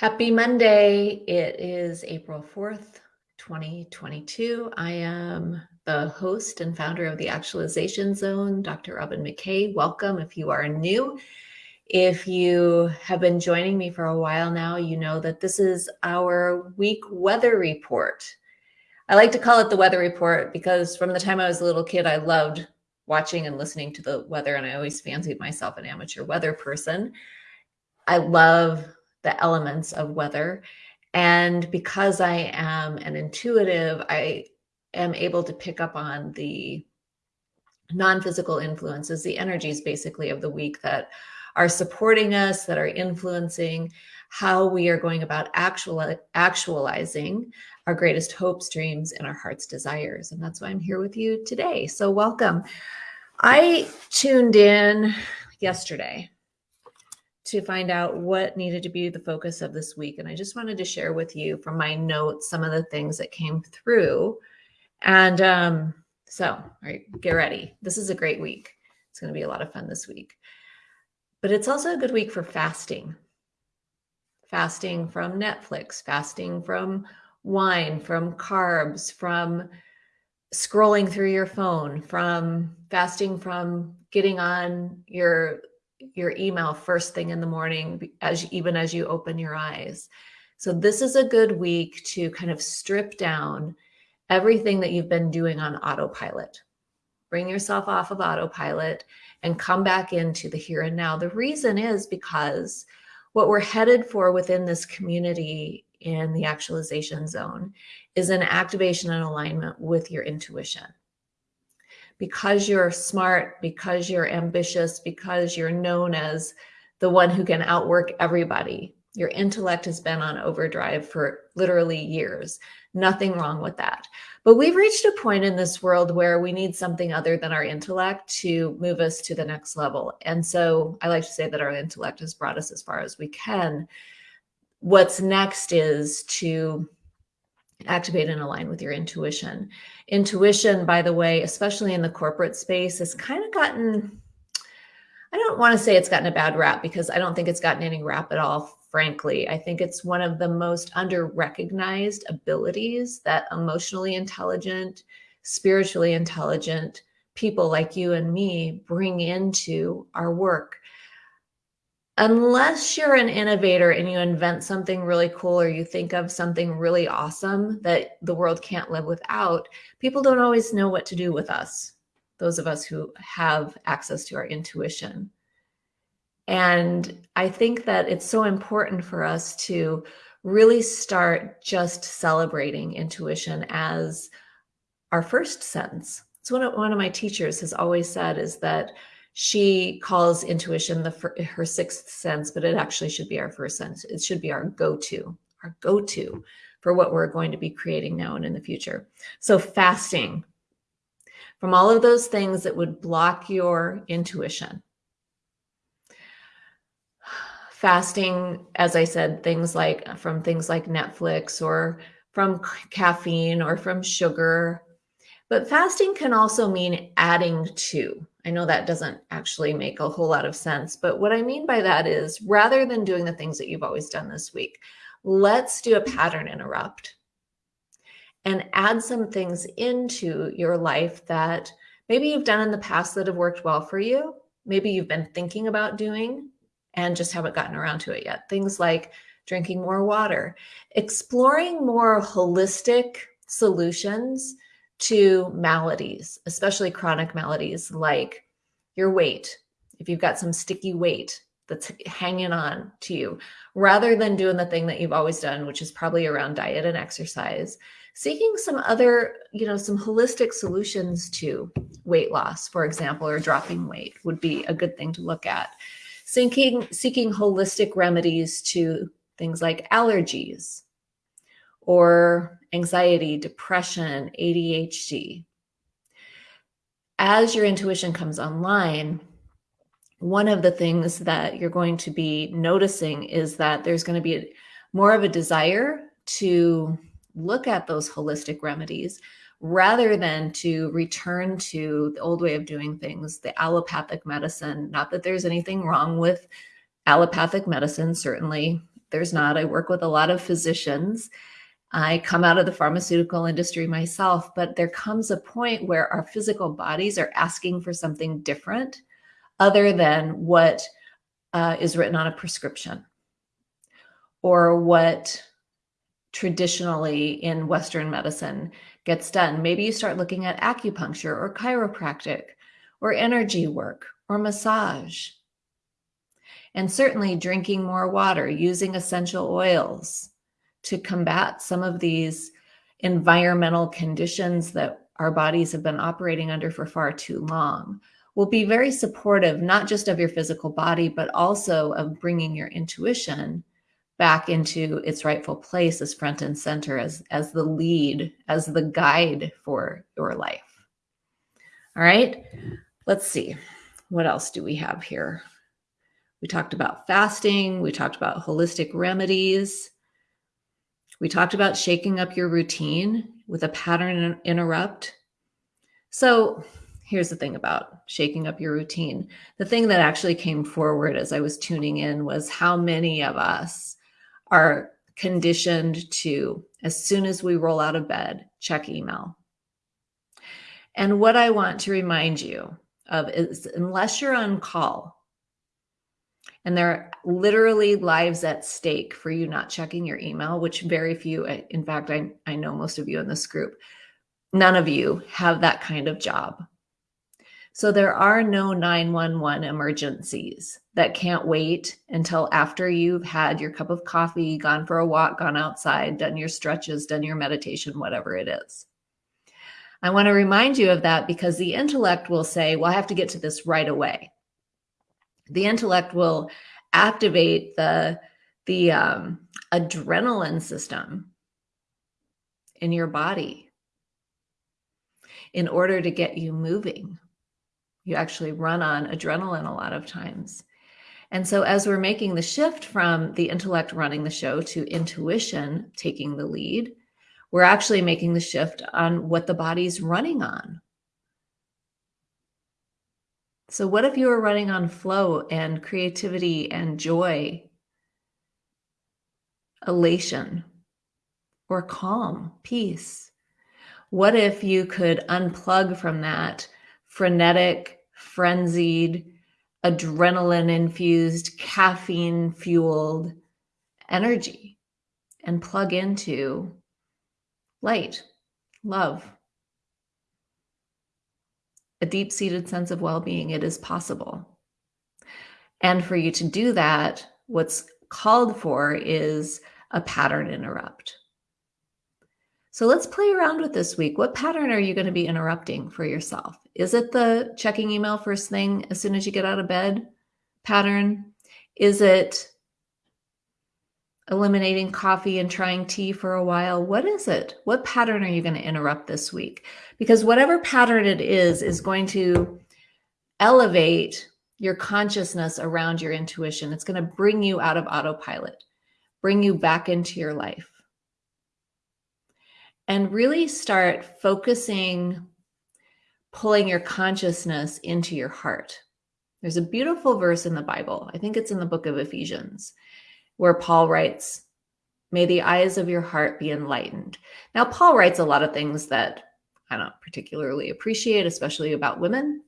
Happy Monday. It is April 4th, 2022. I am the host and founder of the Actualization Zone, Dr. Robin McKay. Welcome if you are new. If you have been joining me for a while now, you know that this is our week weather report. I like to call it the weather report because from the time I was a little kid, I loved watching and listening to the weather, and I always fancied myself an amateur weather person. I love the elements of weather. And because I am an intuitive, I am able to pick up on the non-physical influences, the energies basically of the week that are supporting us, that are influencing how we are going about actual, actualizing our greatest hopes, dreams, and our heart's desires. And that's why I'm here with you today. So welcome. I tuned in yesterday to find out what needed to be the focus of this week. And I just wanted to share with you from my notes some of the things that came through. And um, so, all right, get ready. This is a great week. It's going to be a lot of fun this week. But it's also a good week for fasting. Fasting from Netflix, fasting from wine, from carbs, from scrolling through your phone, from fasting from getting on your your email first thing in the morning as even as you open your eyes. So this is a good week to kind of strip down everything that you've been doing on autopilot. Bring yourself off of autopilot and come back into the here and now. The reason is because what we're headed for within this community in the actualization zone is an activation and alignment with your intuition because you're smart, because you're ambitious, because you're known as the one who can outwork everybody. Your intellect has been on overdrive for literally years. Nothing wrong with that. But we've reached a point in this world where we need something other than our intellect to move us to the next level. And so I like to say that our intellect has brought us as far as we can. What's next is to activate and align with your intuition. Intuition, by the way, especially in the corporate space, has kind of gotten, I don't want to say it's gotten a bad rap because I don't think it's gotten any rap at all, frankly. I think it's one of the most under recognized abilities that emotionally intelligent, spiritually intelligent people like you and me bring into our work unless you're an innovator and you invent something really cool or you think of something really awesome that the world can't live without, people don't always know what to do with us, those of us who have access to our intuition. And I think that it's so important for us to really start just celebrating intuition as our first sense. It's one of, one of my teachers has always said is that she calls intuition the her sixth sense, but it actually should be our first sense. It should be our go-to, our go-to for what we're going to be creating now and in the future. So fasting from all of those things that would block your intuition. Fasting, as I said, things like from things like Netflix or from caffeine or from sugar. But fasting can also mean adding to. I know that doesn't actually make a whole lot of sense, but what I mean by that is rather than doing the things that you've always done this week, let's do a pattern interrupt and add some things into your life that maybe you've done in the past that have worked well for you. Maybe you've been thinking about doing and just haven't gotten around to it yet. Things like drinking more water, exploring more holistic solutions to maladies, especially chronic maladies like your weight. If you've got some sticky weight that's hanging on to you, rather than doing the thing that you've always done, which is probably around diet and exercise, seeking some other, you know, some holistic solutions to weight loss, for example, or dropping weight would be a good thing to look at. Seeking, seeking holistic remedies to things like allergies or anxiety, depression, ADHD. As your intuition comes online, one of the things that you're going to be noticing is that there's going to be more of a desire to look at those holistic remedies rather than to return to the old way of doing things, the allopathic medicine. Not that there's anything wrong with allopathic medicine. Certainly there's not. I work with a lot of physicians. I come out of the pharmaceutical industry myself, but there comes a point where our physical bodies are asking for something different other than what uh, is written on a prescription or what traditionally in Western medicine gets done. Maybe you start looking at acupuncture or chiropractic or energy work or massage. And certainly drinking more water, using essential oils to combat some of these environmental conditions that our bodies have been operating under for far too long will be very supportive, not just of your physical body, but also of bringing your intuition back into its rightful place as front and center, as, as the lead, as the guide for your life. All right, let's see. What else do we have here? We talked about fasting. We talked about holistic remedies. We talked about shaking up your routine with a pattern interrupt. So here's the thing about shaking up your routine. The thing that actually came forward as I was tuning in was how many of us are conditioned to, as soon as we roll out of bed, check email. And what I want to remind you of is unless you're on call, and there are literally lives at stake for you not checking your email, which very few, in fact, I, I know most of you in this group, none of you have that kind of job. So there are no 911 emergencies that can't wait until after you've had your cup of coffee, gone for a walk, gone outside, done your stretches, done your meditation, whatever it is. I want to remind you of that because the intellect will say, well, I have to get to this right away the intellect will activate the the um, adrenaline system in your body in order to get you moving. You actually run on adrenaline a lot of times. And so, as we're making the shift from the intellect running the show to intuition taking the lead, we're actually making the shift on what the body's running on. So, what if you were running on flow and creativity and joy, elation, or calm, peace? What if you could unplug from that frenetic, frenzied, adrenaline infused, caffeine fueled energy and plug into light, love, a deep seated sense of well being, it is possible. And for you to do that, what's called for is a pattern interrupt. So let's play around with this week. What pattern are you going to be interrupting for yourself? Is it the checking email first thing as soon as you get out of bed pattern? Is it eliminating coffee and trying tea for a while. What is it? What pattern are you going to interrupt this week? Because whatever pattern it is, is going to elevate your consciousness around your intuition. It's going to bring you out of autopilot, bring you back into your life. And really start focusing, pulling your consciousness into your heart. There's a beautiful verse in the Bible. I think it's in the book of Ephesians where Paul writes, May the eyes of your heart be enlightened. Now, Paul writes a lot of things that I don't particularly appreciate, especially about women,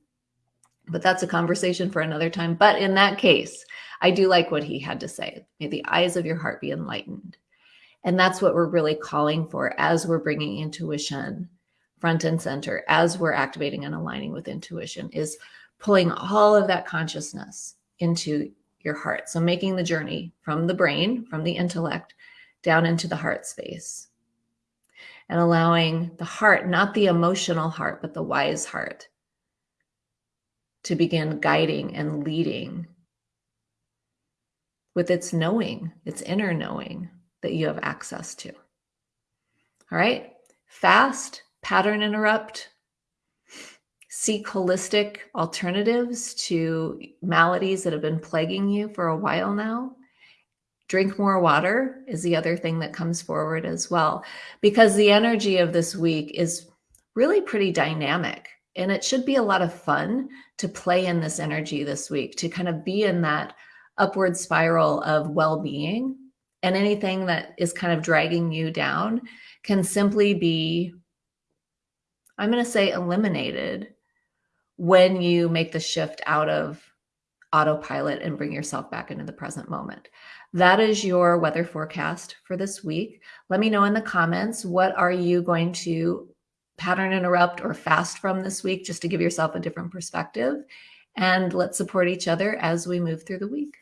but that's a conversation for another time. But in that case, I do like what he had to say. May the eyes of your heart be enlightened. And that's what we're really calling for as we're bringing intuition front and center, as we're activating and aligning with intuition, is pulling all of that consciousness into your heart. So making the journey from the brain, from the intellect, down into the heart space. And allowing the heart, not the emotional heart, but the wise heart, to begin guiding and leading with its knowing, its inner knowing that you have access to. All right, fast, pattern interrupt, seek holistic alternatives to maladies that have been plaguing you for a while now. Drink more water is the other thing that comes forward as well, because the energy of this week is really pretty dynamic. And it should be a lot of fun to play in this energy this week, to kind of be in that upward spiral of well being and anything that is kind of dragging you down can simply be, I'm going to say, eliminated when you make the shift out of autopilot and bring yourself back into the present moment. That is your weather forecast for this week. Let me know in the comments what are you going to pattern interrupt or fast from this week just to give yourself a different perspective. And let's support each other as we move through the week.